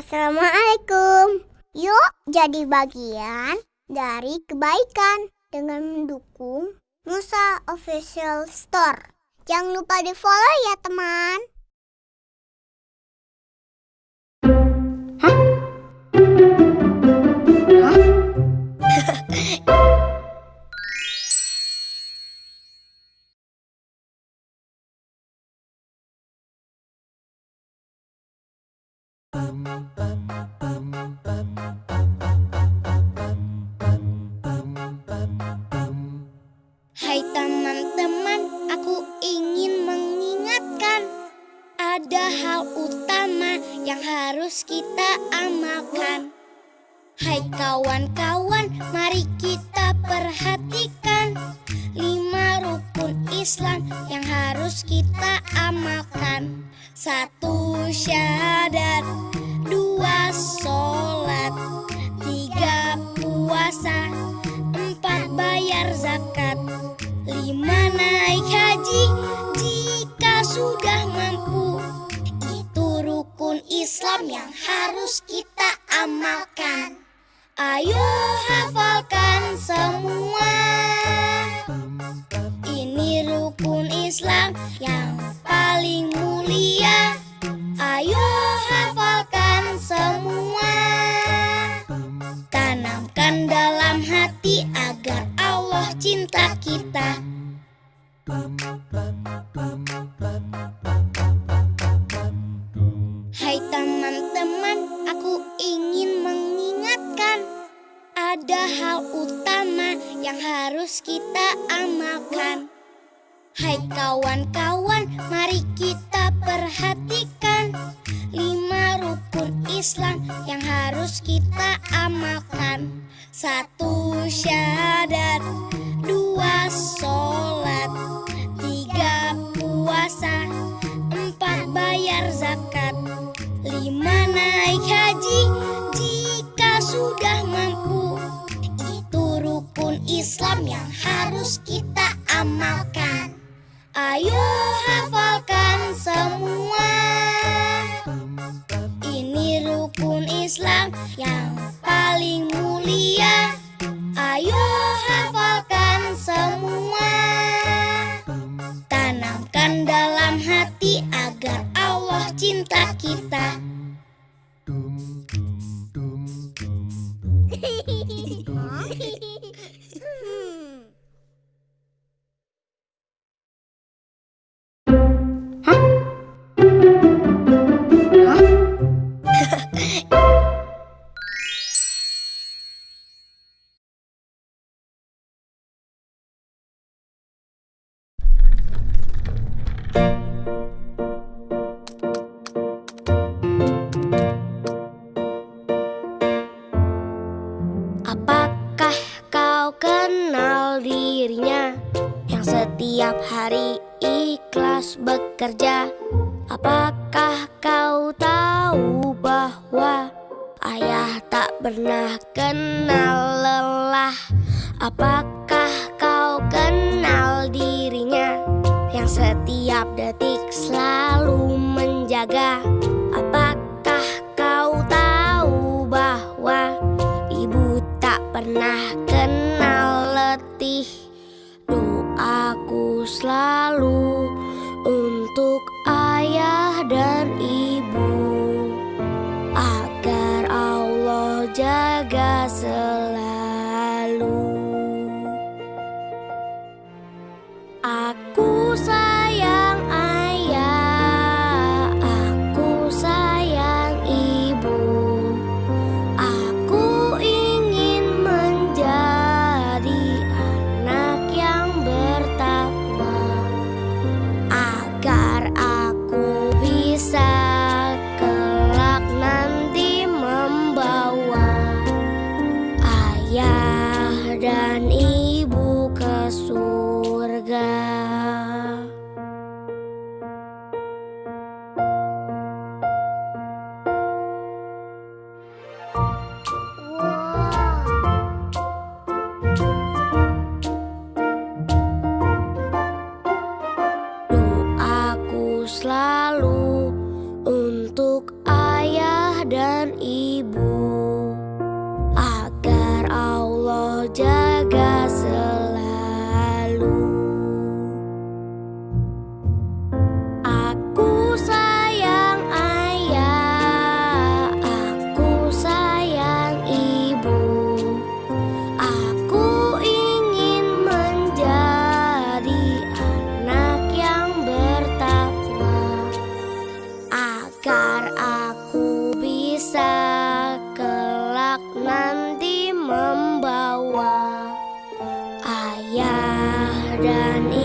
Assalamualaikum. Yuk jadi bagian dari kebaikan dengan mendukung Musa Official Store. Jangan lupa di follow ya teman. Hai teman-teman, aku ingin mengingatkan Ada hal utama yang harus kita amalkan. Hai kawan-kawan, mari kita perhatikan Lima rukun Islam yang harus kita amalkan. Satu syahadat, bayar zakat. Lima naik haji jika sudah mampu. Itu rukun Islam yang harus kita amalkan. Ayo hafalkan semua. Ini rukun Islam yang paling mulia. Ayo hafalkan semua. Tanamkan dalam hati teman-teman, aku ingin mengingatkan. Ada hal utama yang harus kita amalkan. Hai kawan-kawan, mari kita perhatikan Lima rukun Islam yang harus kita amalkan. Satu Islam yang harus kita amalkan. Ayo hafalkan semua. Ini rukun Islam yang paling mulia. Ayo hafalkan semua. Tanamkan dalam hati agar Allah cinta kita dirinya yang setiap hari ikhlas bekerja? Apakah kau tahu bahwa ayah tak pernah kenal lelah? Apakah kau kenal dirinya yang setiap detik selalu menjaga? Doaku selalu keadaan